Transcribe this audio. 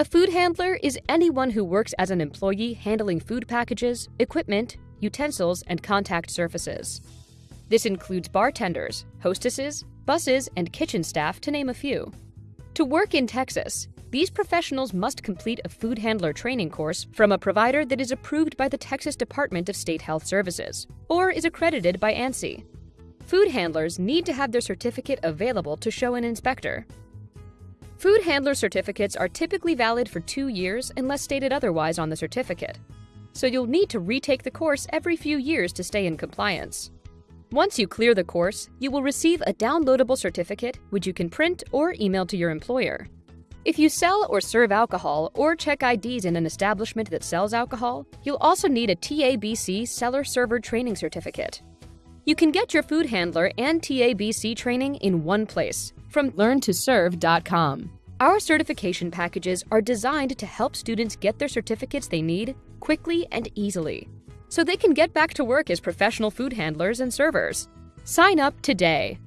A food handler is anyone who works as an employee handling food packages, equipment, utensils, and contact surfaces. This includes bartenders, hostesses, buses, and kitchen staff, to name a few. To work in Texas, these professionals must complete a food handler training course from a provider that is approved by the Texas Department of State Health Services or is accredited by ANSI. Food handlers need to have their certificate available to show an inspector. Food handler certificates are typically valid for two years unless stated otherwise on the certificate, so you'll need to retake the course every few years to stay in compliance. Once you clear the course, you will receive a downloadable certificate which you can print or email to your employer. If you sell or serve alcohol or check IDs in an establishment that sells alcohol, you'll also need a TABC Seller Server Training Certificate. You can get your food handler and TABC training in one place from learntoserve.com. Our certification packages are designed to help students get their certificates they need quickly and easily, so they can get back to work as professional food handlers and servers. Sign up today